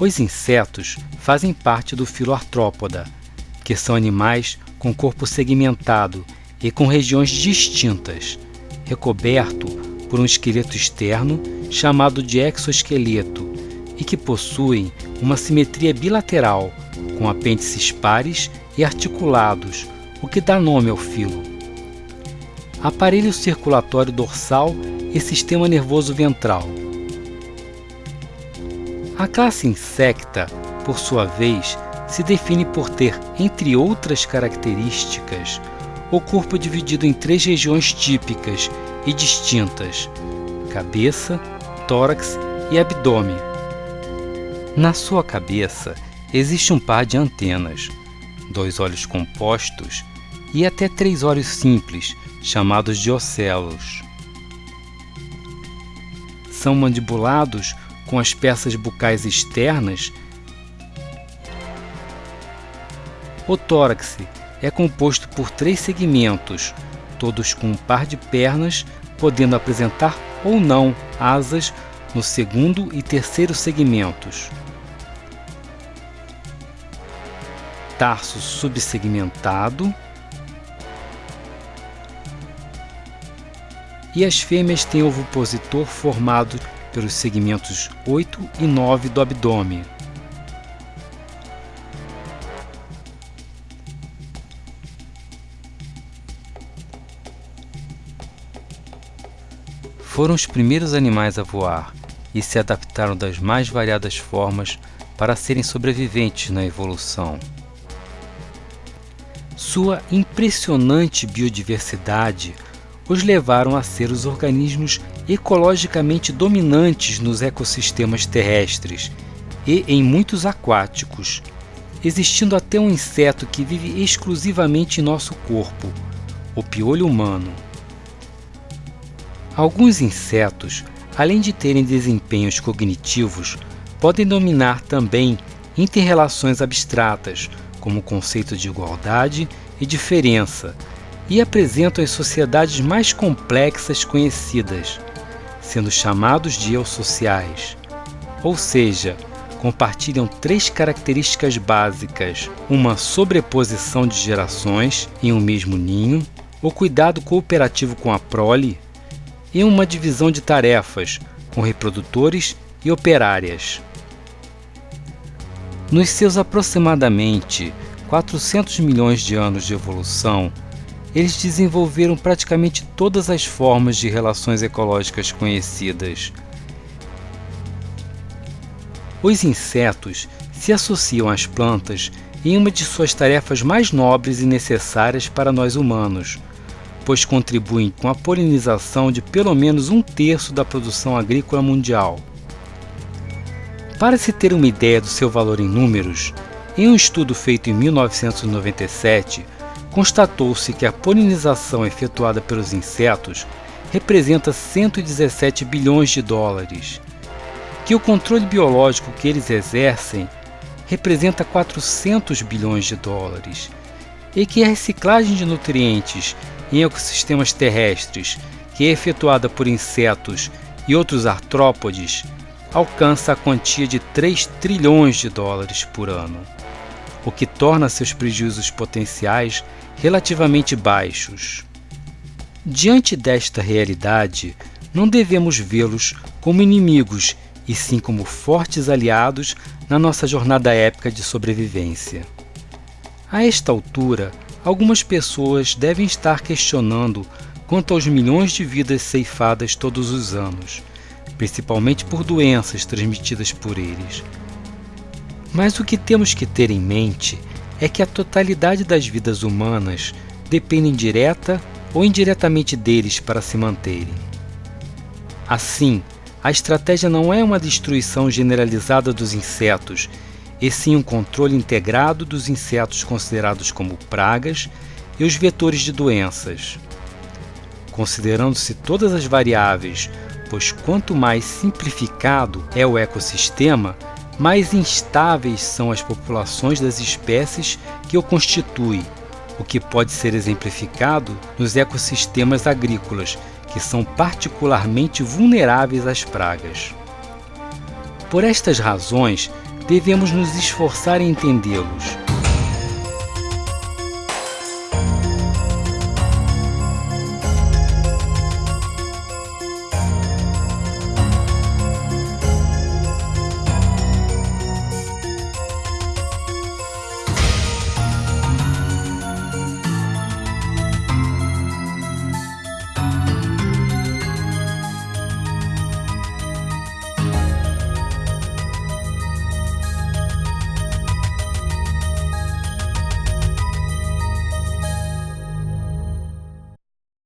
Os insetos fazem parte do filo artrópoda, que são animais com corpo segmentado e com regiões distintas, recoberto por um esqueleto externo chamado de exoesqueleto e que possuem uma simetria bilateral, com apêndices pares e articulados, o que dá nome ao filo. Aparelho circulatório dorsal e sistema nervoso ventral. A classe insecta, por sua vez, se define por ter, entre outras características, o corpo dividido em três regiões típicas e distintas: cabeça, tórax e abdômen. Na sua cabeça existe um par de antenas, dois olhos compostos e até três olhos simples, chamados de ocelos. São mandibulados com as peças bucais externas. O tórax é composto por três segmentos, todos com um par de pernas, podendo apresentar ou não asas no segundo e terceiro segmentos. Tarso subsegmentado. E as fêmeas têm ovipositor formado pelos segmentos 8 e 9 do abdômen. Foram os primeiros animais a voar e se adaptaram das mais variadas formas para serem sobreviventes na evolução. Sua impressionante biodiversidade os levaram a ser os organismos ecologicamente dominantes nos ecossistemas terrestres e em muitos aquáticos, existindo até um inseto que vive exclusivamente em nosso corpo, o piolho humano. Alguns insetos, além de terem desempenhos cognitivos, podem dominar também interrelações abstratas, como o conceito de igualdade e diferença, e apresentam as sociedades mais complexas conhecidas, sendo chamados de eusociais, ou seja, compartilham três características básicas: uma sobreposição de gerações em um mesmo ninho, o cuidado cooperativo com a prole e uma divisão de tarefas com reprodutores e operárias. Nos seus aproximadamente 400 milhões de anos de evolução, eles desenvolveram praticamente todas as formas de relações ecológicas conhecidas. Os insetos se associam às plantas em uma de suas tarefas mais nobres e necessárias para nós humanos, pois contribuem com a polinização de pelo menos um terço da produção agrícola mundial. Para se ter uma ideia do seu valor em números, em um estudo feito em 1997, constatou-se que a polinização efetuada pelos insetos representa 117 bilhões de dólares, que o controle biológico que eles exercem representa 400 bilhões de dólares, e que a reciclagem de nutrientes em ecossistemas terrestres, que é efetuada por insetos e outros artrópodes, alcança a quantia de 3 trilhões de dólares por ano, o que torna seus prejuízos potenciais relativamente baixos. Diante desta realidade, não devemos vê-los como inimigos, e sim como fortes aliados na nossa jornada épica de sobrevivência. A esta altura, algumas pessoas devem estar questionando quanto aos milhões de vidas ceifadas todos os anos, principalmente por doenças transmitidas por eles. Mas o que temos que ter em mente é que a totalidade das vidas humanas dependem direta ou indiretamente deles para se manterem. Assim, a estratégia não é uma destruição generalizada dos insetos, e sim um controle integrado dos insetos considerados como pragas e os vetores de doenças. Considerando-se todas as variáveis, pois quanto mais simplificado é o ecossistema, mais instáveis são as populações das espécies que o constituem, o que pode ser exemplificado nos ecossistemas agrícolas, que são particularmente vulneráveis às pragas. Por estas razões, devemos nos esforçar em entendê-los.